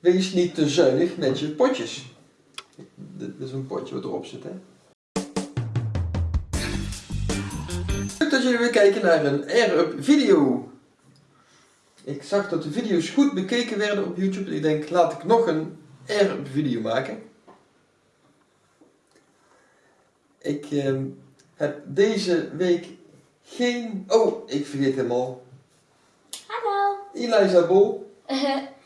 Wees niet te zuinig met je potjes. Dit is een potje wat erop zit, hè. Leuk dat jullie weer kijken naar een Air-Up video. Ik zag dat de video's goed bekeken werden op YouTube. Ik denk, laat ik nog een Air-Up video maken. Ik ehm, heb deze week geen... Oh, ik vergeet helemaal. Hallo. Eliza Bol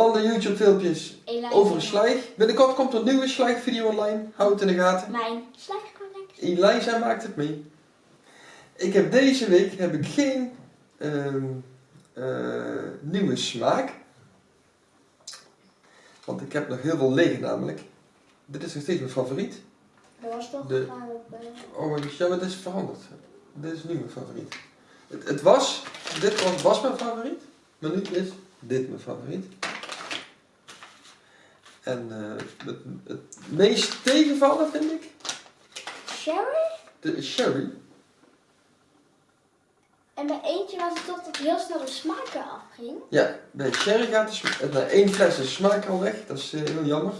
van de YouTube filmpjes over een slijg. Binnenkort komt er een nieuwe slijgvideo online. Houd het in de gaten. Mijn slagercollectie. Eliza maakt het mee. Ik heb deze week heb ik geen ehm, eh, nieuwe smaak. Want ik heb nog heel veel liggen namelijk. Dit is nog steeds mijn favoriet. Dat was toch De- op... eh, Oh, ja, maar dit is veranderd. Dit is nu mijn favoriet. Het, het was, dit was, was mijn favoriet, maar nu is dit mijn favoriet. En eh, het, het meest tegenvallen vind ik Sherry? de sherry. En bij eentje was het toch dat heel snel de smaak eraf ging. Ja, bij sherry gaat de na één fles de smaak al weg. Dat is eh, heel jammer.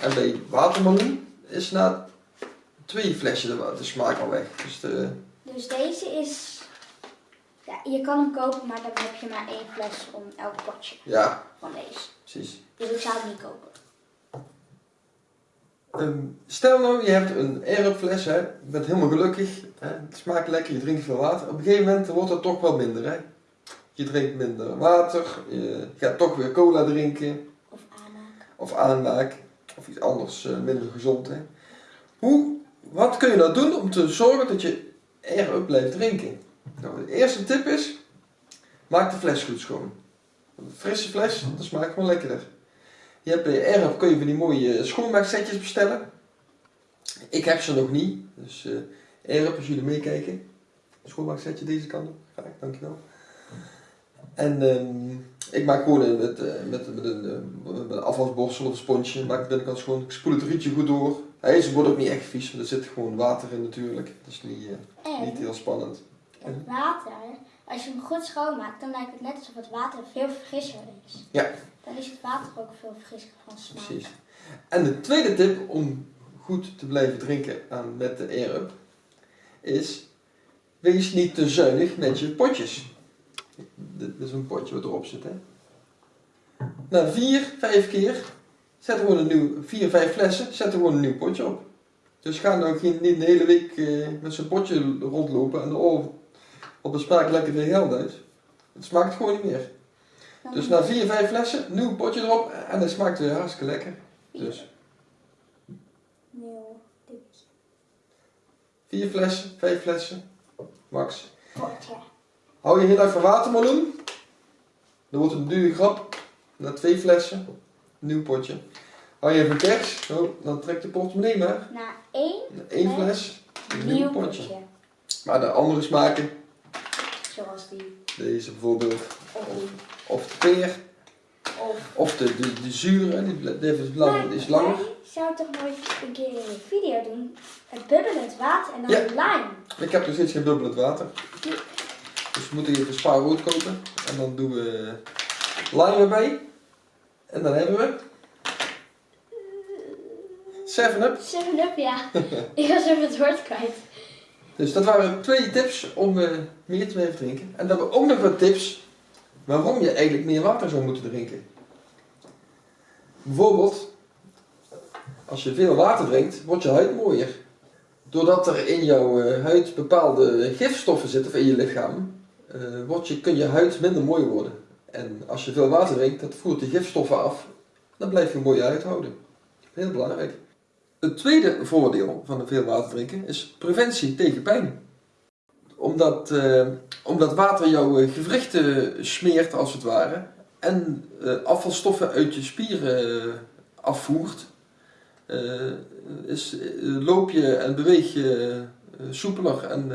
En bij watermeloen is na twee flesjes de smaak al weg. Dus de, Dus deze is... Je kan hem kopen, maar dan heb je maar één fles om elk potje ja, van deze. precies. Dus ik zou het niet kopen. Ehm, stel nou, je hebt een air fles, hè, je bent helemaal gelukkig, hè, het smaakt lekker, je drinkt veel water. Op een gegeven moment wordt het toch wel minder. Hè. Je drinkt minder water, je gaat toch weer cola drinken Of aanmaken. of aanmaak of iets anders eh, minder gezond. Hè. Hoe, wat kun je nou doen om te zorgen dat je air blijft drinken? Nou, de eerste tip is, maak de fles goed schoon. Een frisse fles, dat smaakt gewoon lekkerder. Je hebt bij Air kun je van die mooie schoonmaaksetjes bestellen. Ik heb ze nog niet, dus eh Air als jullie meekijken. Een schoonmaaksetje deze kant op, graag, dankjewel. En ehm, ik maak gewoon met, eh, met, met, een, eh, met een afwasborstel of een sponsje, maak het binnenkant schoon. Ik spoel het rietje goed door. Hij is, wordt ook niet echt vies, want er zit gewoon water in natuurlijk. Dat is niet, eh, niet heel spannend. Het water, als je hem goed schoonmaakt, dan lijkt het net alsof het water veel frisser is. Ja. Dan is het water ook veel frisser van smaak. Precies. En de tweede tip om goed te blijven drinken aan, met de Air-Up is: wees niet te zuinig met je potjes. Dit is een potje wat erop zit. Hè? Na vier, vijf keer zet gewoon een nieuw, vier, vijf flessen, zet er gewoon een nieuw potje op. Dus ga nou geen, niet de hele week eh, met zo'n potje rondlopen en oh, op de smaak lekker veel geld uit. Het smaakt gewoon niet meer. Dus na vier, vijf flessen, nieuw potje erop en het smaakt weer hartstikke lekker. Dus Nieuw dipje. vier flessen, vijf flessen, max. Potje. Hou je heel erg van watermeloen, dan wordt het een dure grap. Na twee flessen, nieuw potje. Hou je van kers, zo, dan trekt de portemonnee maar. Na één Na één fles, nieuw nieuw potje. potje. Maar de andere smaken, Die. deze bijvoorbeeld, Of de peer, Of... of de, de, de zure, die, is, lang, is langer. Zou toch nooit een keer een video doen? Het bubbelend water en dan Ja. de lime. Ik heb nog steeds geen bubbelend water. Dus we moeten even spa rood kopen. En dan doen we lime erbij. En dan hebben we 7-up. 7-up, ja. ik was even het woord kwijt. Dus dat waren twee tips om eh, meer te blijven drinken. En dan hebben we ook nog wat tips waarom je eigenlijk meer water zou moeten drinken. Bijvoorbeeld, als je veel water drinkt, wordt je huid mooier. Doordat er in jouw eh, huid bepaalde gifstoffen zitten, of in je lichaam, eh, wordt je, kun je huid minder mooi worden. En als je veel water drinkt, dat voert die gifstoffen af. Dan blijf je een mooie huid houden. Heel belangrijk. Het tweede voordeel van veel water drinken is preventie tegen pijn. Omdat, eh, omdat water jouw eh, gewrichten smeert als het ware en eh, afvalstoffen uit je spieren afvoert, is, loop je en beweeg je soepeler en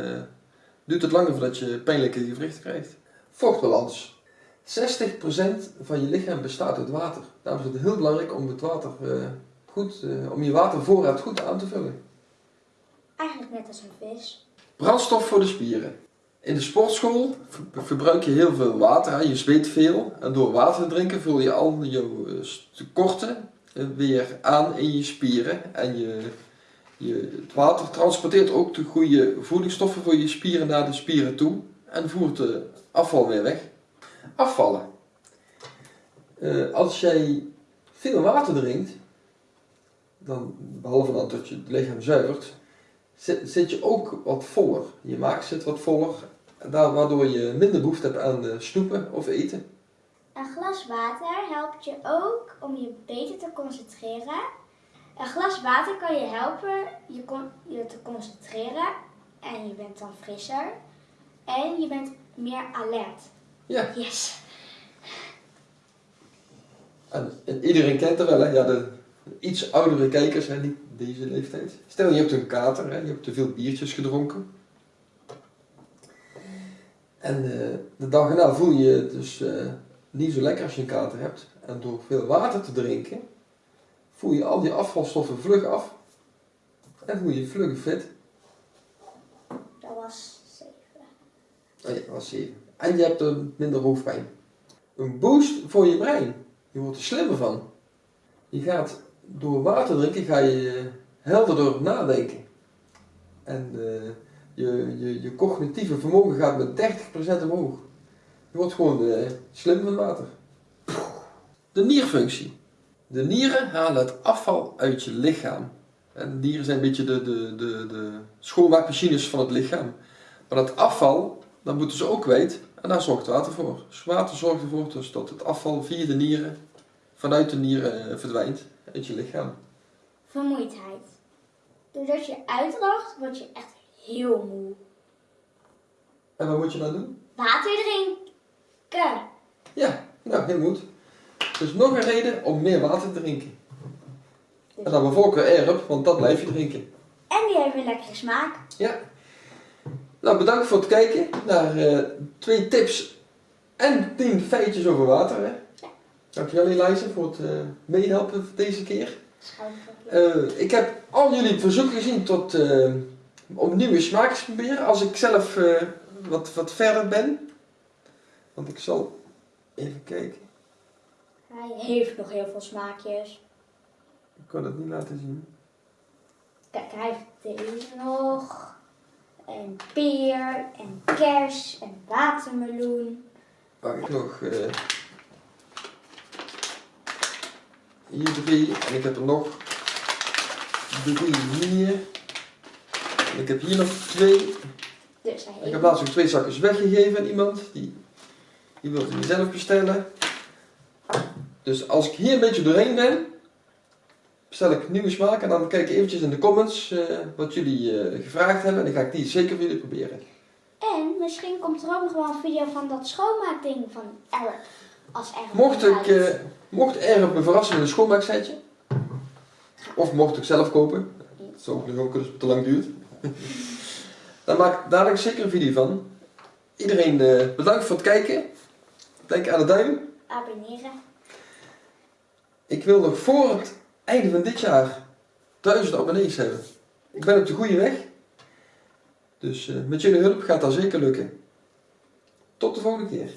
duurt het langer voordat je pijnlijke gewrichten krijgt. Vochtbalans. 60% van je lichaam bestaat uit water. Daarom is het heel belangrijk om het water goed, eh, om je watervoorraad goed aan te vullen. Eigenlijk net als een vis. Brandstof voor de spieren. In de sportschool ver- verbruik je heel veel water, je zweet veel. En door water te drinken vul je al je eh, tekorten eh, weer aan in je spieren. En je, je, het water transporteert ook de goede voedingsstoffen voor je spieren naar de spieren toe. En voert de afval weer weg. Afvallen. Als jij veel water drinkt, dan, behalve dan dat je het lichaam zuivert, zit, zit je ook wat voller. Je maag zit wat voller, daar, waardoor je minder behoefte hebt aan eh, snoepen of eten. Een glas water helpt je ook om je beter te concentreren. Een glas water kan je helpen je, con- je te concentreren en je bent dan frisser. En je bent meer alert. Ja, Yes. en, en iedereen kent er wel, hè? Ja, de iets oudere kijkers, hè, niet deze leeftijd. Stel je hebt een kater, hè? je hebt te veel biertjes gedronken. En eh, de dag erna voel je je dus eh, niet zo lekker als je een kater hebt. En door veel water te drinken, voel je al die afvalstoffen vlug af. En voel je je vlug fit. Dat was zeven. Oh ja, dat was 7. En je hebt een minder hoofdpijn. Een boost voor je brein. Je wordt er slimmer van. Je gaat door water drinken, ga je helderder nadenken. En eh, je, je, je cognitieve vermogen gaat met 30% omhoog. Je wordt gewoon eh, slim van water. De nierfunctie. De nieren halen het afval uit je lichaam. En de nieren zijn een beetje de, de, de, de schoonmaakmachines van het lichaam. Maar dat afval, dat moeten ze ook kwijt. En daar zorgt water voor. Dus water zorgt ervoor dus dat het afval via de nieren, vanuit de nieren eh, verdwijnt uit je lichaam. Vermoeidheid. Doordat je uitdroogt, word je echt heel moe. En wat moet je nou doen? Water drinken. Ja, nou, heel goed. Dus nog een reden om meer water te drinken. En dan bijvoorbeeld erop, want dat blijf je drinken. En die heeft een lekkere smaak. Ja. Nou, bedankt voor het kijken naar eh, twee tips en tien feitjes over water. Hè? Dankjewel Elisa voor het eh, meehelpen deze keer. Eh, ik heb al jullie verzoeken gezien tot, eh, om nieuwe smaakjes te proberen als ik zelf wat, wat verder ben. Want ik zal even kijken. Hij heeft nog heel veel smaakjes. Ik kan het niet laten zien. Kijk, hij heeft deze nog. En peer, en kers, en watermeloen. Waar ik nog eh, hier drie en ik heb er nog drie hier. En ik heb hier nog twee. Dus Ik heb laatst ook twee zakjes weggegeven aan iemand. Die, die wilde die zelf bestellen. Dus als ik hier een beetje doorheen ben, bestel ik nieuwe smaken. En dan kijk ik eventjes in de comments eh, wat jullie eh, gevraagd hebben. En dan ga ik die zeker voor jullie proberen. En misschien komt er ook nog wel een video van dat schoonmaakding van Eric. Als Mocht ik, eh, mocht er op me verrassen met een schoonmaaksetje, of mocht ik zelf kopen, dat zou ook nog ook als het te lang duurt, dan maak ik dadelijk zeker een video van. Iedereen eh, bedankt voor het kijken. Denk aan de duim. Abonneren. Ik wil nog voor het einde van dit jaar 1000 abonnees hebben. Ik ben op de goede weg. Dus eh, met jullie hulp gaat dat zeker lukken. Tot de volgende keer.